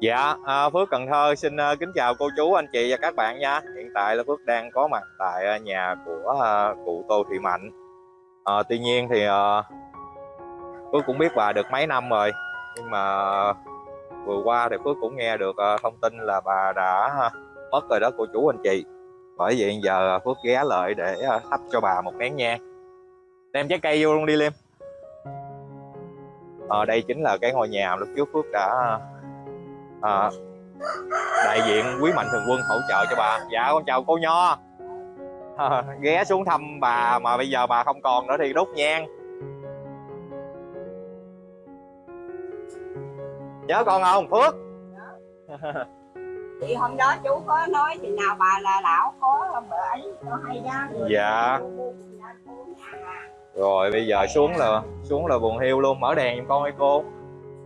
Dạ, à, Phước Cần Thơ xin à, kính chào cô chú, anh chị và các bạn nha. Hiện tại là Phước đang có mặt tại à, nhà của à, cụ Tô Thị Mạnh. À, tuy nhiên thì à, Phước cũng biết bà được mấy năm rồi, nhưng mà vừa qua thì Phước cũng nghe được à, thông tin là bà đã à, mất rồi đó cô chú anh chị. Bởi vậy giờ Phước ghé lại để à, thắp cho bà một nén nhang. Đem trái cây vô luôn đi Liêm. À, đây chính là cái ngôi nhà lúc trước Phước đã à, à, đại diện quý mạnh thường quân hỗ trợ cho bà. Dạ con chào cô nho. À, ghé xuống thăm bà mà bây giờ bà không còn nữa thì đốt nhang. Nhớ con không phước? Thì hôm đó chú có nói chừng nào bà là lão có vợ ấy có hay ra dạ. Rồi bây giờ xuống là xuống là buồn hiu luôn. Mở đèn giùm con ơi cô.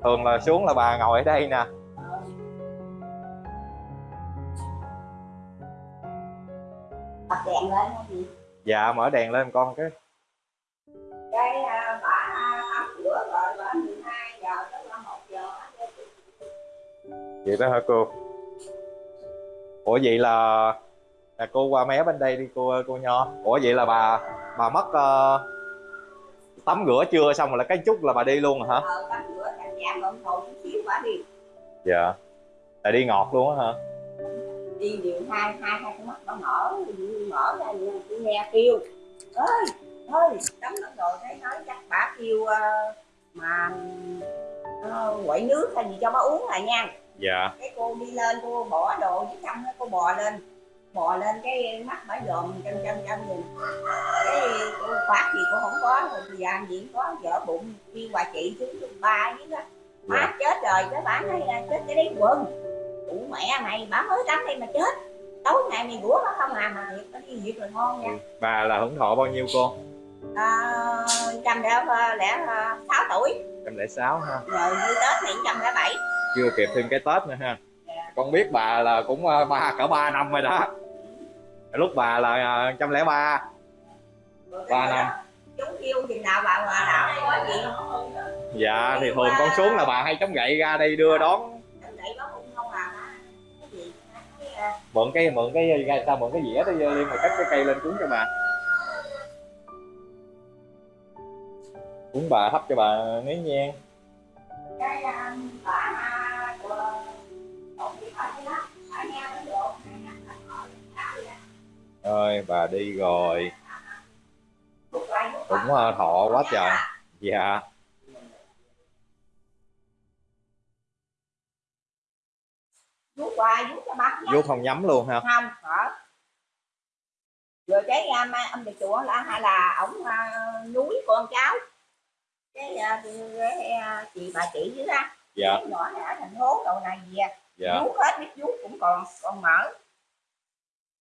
Thường là xuống là bà ngồi ở đây nè bật đèn lên hay gì dạ mở đèn lên con cái. Cái à, bà tắm rửa rồi bà 12 giờ tới là 1 giờ vậy đó hả cô? Ủa vậy là là cô qua mé bên đây đi cô cô nho. Ủa vậy là bà bà mất ờ, tắm rửa chưa? Xong rồi là cái chút là bà đi luôn rồi hả? Ờ tắm rửa cạnh nhà bận chút xíu bà đi. Dạ. Là đi ngọt luôn á hả đi điều hai hai hai con mắt nó mở mở ra như tôi nghe kêu. Ơi ơi tắm nước rồi thấy nói chắc bà kêu ờ, mà ờ, quậy nước hay gì cho bà uống là nha. Dạ. Cái cô đi lên cô bỏ đồ với trong cô bò lên. Bò lên cái mắt bả dòm chân chân chân nhìn. Cái cô phát gì cô không có rồi thời gian gì có vợ bụng kêu bà chị xuống ba với đó má Dạ. chết rồi cái bà nói là chết cái đấy quần ủ mẹ mày bà mới tắm đây mà chết. Tối ngày mày rủa nó không làm mà thiệt nó đi việc rồi ngon nha. Bà là hưởng thọ bao nhiêu cô? À, trăm lẻ lẻ sáu tuổi. Em lẻ sáu ha. Rồi như tết này trăm lẻ bảy. Chưa kịp thêm cái tết nữa ha. Con biết bà là cũng ờ, ba cỡ ba năm rồi đó. Lúc bà là trăm lẻ ba. Ba năm. chúng kêu chừng nào bà bà nào có gì. Dạ thì thường con xuống là bà hay chống gậy ra đây đưa đón mượn cái mượn cái ra sao mượn cái dĩa đó liên mà cắt cái cây lên cúng cho bà. Cúng bà thắp cho bà nén nhang à, bà à, ơi bà đi rồi. Cũng ờ, thọ quá trời. Dạ vuốt hoài vuốt cho bác vô không nhắm luôn ha không hả rồi cái mai ông thầy chùa là hay là ổng à, núi con cháu. Cái, à, cái à, chị bà chị dưới ra dạ. Cái nhỏ này ở thành phố đầu này gì à dạ. Vuốt hết biết vuốt cũng còn còn mở.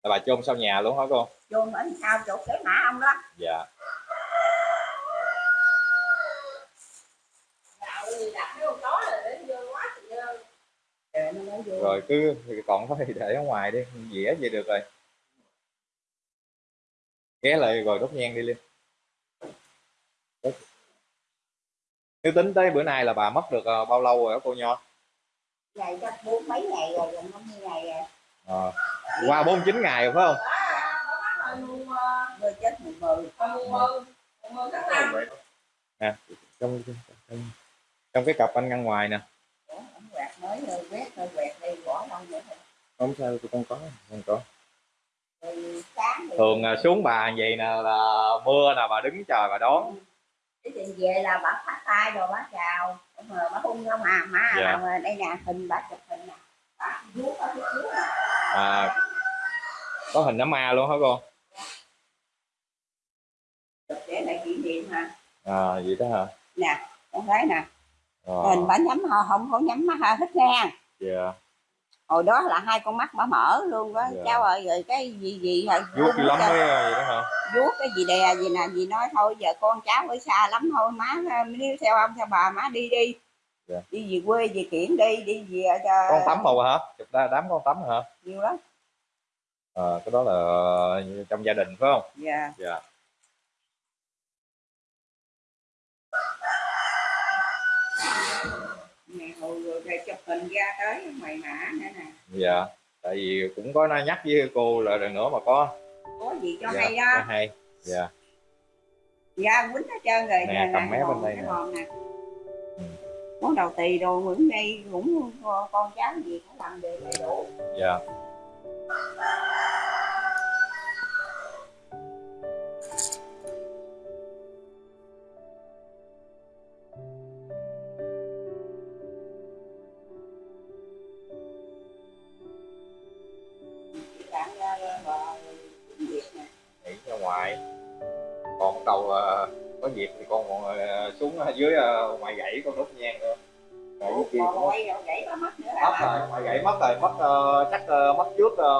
Là bà chôn sau nhà luôn hả cô? Vô ở sau chỗ cái mã ông đó. Dạ Rồi nó mới vô. Rồi cứ còn thôi thì để ở ngoài đi dĩa vậy được rồi. Ghé lại rồi đốt nhang đi lên nếu tính tới bữa nay là bà mất được ờ, bao lâu rồi đó cô nho? Ngày chắc bốn mấy ngày rồi gần năm mươi ngày rồi. Ờ, qua 49 ngày rồi phải không? Nè trong, trong trong cái cặp anh ngăn ngoài nè mới rồi quét rồi quẹt đi bỏ đâu vậy? Thôi không sao tụi con có con có. Thường à, xuống bà vậy nè là mưa nè bà đứng chờ bà đón. Cái chuyện về là bà phát tay rồi bà chào. Mà bà hung không à má Dạ. mà đây nè hình bà chụp hình nè. Bà vuốt ở phía trước nè à có hình đám ma luôn hả cô? Chụp để lại kỷ niệm mà à vậy đó hả? Nè con thấy nè Ờ, hình bà nhắm họ không có nhắm mắt thích ngang dạ. Hồi đó là hai con mắt bà mở luôn đó Dạ. cháu ơi rồi cái gì gì rồi vuốt lắm đó hả? Vuốt cái gì đè gì nè gì nói thôi. Giờ con cháu ở xa lắm thôi. Má nếu theo ông theo bà má đi đi. Dạ. đi về quê về kiển đi đi về cho con tắm màu hả? Chụp ra đám con tắm hả? Nhiều lắm. À, cái đó là trong gia đình phải không? Dạ. Dạ. Nè, rồi, rồi chụp hình ra tới mày mã nữa nè. Dạ tại vì cũng có nói nhắc với cô là lần nữa mà có. Có gì cho dạ, hay có đó hay. Dạ. Ra quýnh hết trơn rồi. Nè, cầm mé bên đây nè. Ừ. món đầu tỳ đồ những đây cũng con cháu gì cũng làm đều đầy đủ. Dạ đầu ờ, có dịp thì con còn ờ, xuống dưới ờ, ngoài gãy con đốt nhang nữa Rồi dưới kia cũng mất rồi ngoài gãy mất rồi mất ờ, chắc ờ, mất trước ờ,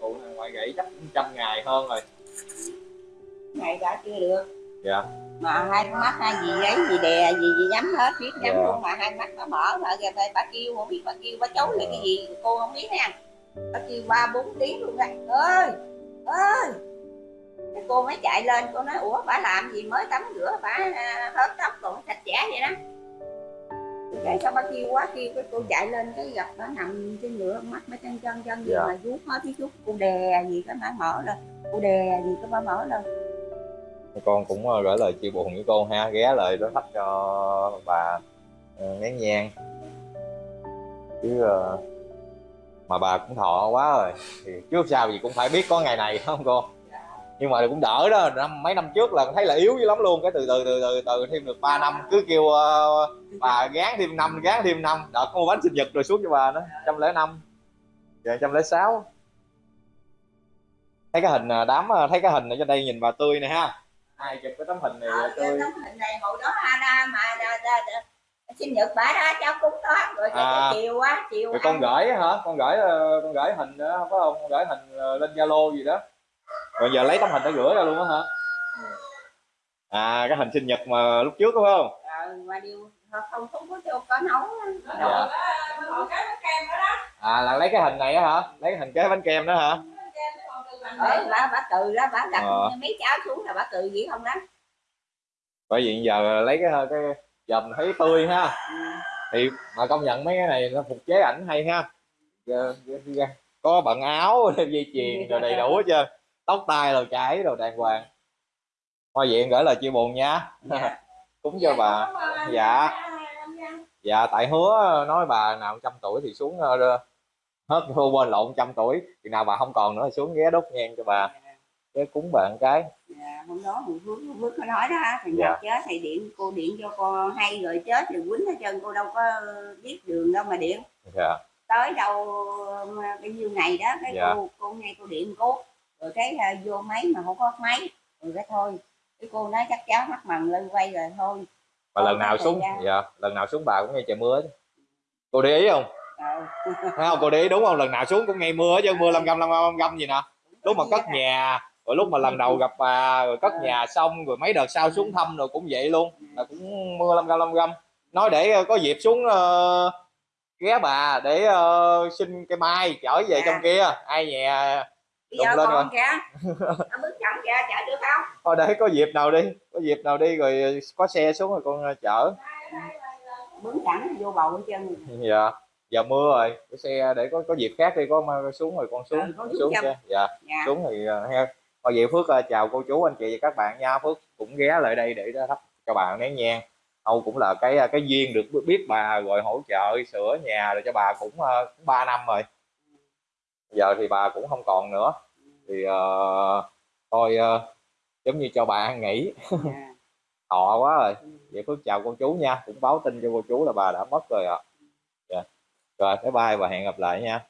cụ này ngoài gãy chắc trăm ngày hơn rồi. Này đã chưa được. Dạ. Mà hai con mắt hai gì ấy gì đè gì gì nhắm hết biết nhắm Dạ. luôn mà hai mắt nó mở mà kìa bà, bà kêu không biết bà kêu bà chấu là cái gì cô không biết nha. Bà kêu ba bốn tiếng luôn ra ơi ơi cô mới chạy lên cô nói ủa bà làm gì mới tắm rửa bà à, hớt tóc còn sạch sẽ vậy đó. Cái sao bà kêu quá kêu cái cô chạy lên cái gặp bà nằm trên ngựa mắt mới chân chân chân gì Dạ. mà vuốt hết tí chút cô đè gì cái má mở lên cô đè gì cái bà mở lên. Con cũng ờ, gửi lời chia buồn với cô ha ghé lại đó thắp cho bà ờ, nén nhang. Chứ ờ, mà bà cũng thọ quá rồi thì trước sau gì cũng phải biết có ngày này không cô nhưng mà cũng đỡ đó năm mấy năm trước là thấy là yếu dữ lắm luôn cái từ từ từ từ từ thêm được 3 năm cứ kêu ờ, bà gán thêm năm gán thêm năm. Đợt có mua bánh sinh nhật rồi xuống cho bà nữa trăm lẻ năm. Giờ trăm lẻ sáu. Thấy cái hình ờ, đám ờ, thấy cái hình ở trên đây nhìn bà tươi nè ha. Ai chụp cái tấm hình này Ờ, tươi? tấm hình này hồi đó ra mà ra, ra, ra, sinh nhật bà ra cháu cúng đó rồi À. chiều á chiều rồi con gửi hả? Con gửi ờ, con gửi hình đó phải không con gửi hình ờ, lên zalo gì đó rồi giờ lấy tấm hình đó gửi ra luôn á hả? À cái hình sinh nhật mà lúc trước đúng không? Mà điều không không có cho có nấu dạ. Rồi cái kem đó đó à là lấy cái hình này á hả? Lấy cái hình kế bánh kem đó hả? Ờ, bà bà cừ đó bà đặt Ờ. mấy cháu xuống là bà cừ gì không đó. Bởi vì giờ lấy cái cái giờ mình thấy tươi ha. Ừ. thì mà công nhận mấy cái này nó phục chế ảnh hay ha. Dạ, dạ, dạ. có bận áo dây chuyền rồi đầy đủ hết trơn tóc tai rồi chải rồi đàng hoàng. Hoa viện gửi lời chia buồn nha. Dạ. cúng cho bà. dạ. Dạ tại hứa nói bà nào trăm tuổi thì xuống ờ, hết hô bên lộn trăm tuổi thì nào bà không còn nữa thì xuống ghé đốt nhang cho bà. Cái cúng bà một cái. Dạ, hôm đó mình Phước Phước có nói đó thì Dạ. chết thì điện cô điện cho cô hay rồi chết thì quýnh hết trơn cô đâu có biết đường đâu mà điện. Dạ. Tới đâu cái nhiêu này đó cái Dạ. cô cô ngay cô điện cô rồi cái à, vô máy mà không có máy rồi cái thôi. Cái cô nói chắc cháu mắc mằn lên quay rồi thôi. Mà lần nào xuống dạ lần nào xuống bà cũng nghe trời mưa hết. cô để ý không? Ờ, thấy không? Cô để ý đúng không? Lần nào xuống cũng ngay mưa chứ mưa lâm găm lâm găm găm gì nè. Lúc mà cất nhà rồi lúc mà lần đầu gặp bà rồi cất nhà xong rồi mấy đợt sau xuống thăm rồi cũng vậy luôn. Là cũng mưa lâm găm lâm găm. Nói để ờ, có dịp xuống ờ, ghé bà để ờ, xin cây mai chở về Dạ. trong kia. Ai nhà bây giờ lên con kìa? Nó bước chậm kìa chở được không? Thôi để có dịp nào đi. Có dịp nào đi rồi có xe xuống rồi con ờ, chở. Bước chậm vô bầu hết trơn. Dạ giờ mưa rồi. Cái xe để có có dịp khác đi có xuống rồi con xuống Ừ, con xuống xe. Dạ dạ. xuống thì uh, ha. Thôi vậy phước ờ, chào cô chú anh chị và các bạn nha. Phước cũng ghé lại đây để thắp cho bà nén nhang. Âu cũng là cái cái duyên được biết- bà rồi hỗ trợ sửa nhà rồi cho bà cũng 3 năm rồi giờ thì bà cũng không còn nữa thì ờ, thôi ờ, giống như cho bà ăn nghỉ dạ. thọ quá rồi Ừ. vậy phước chào cô chú nha cũng báo tin cho cô chú là bà đã mất rồi ạ dạ. rồi bye bye và hẹn gặp lại nha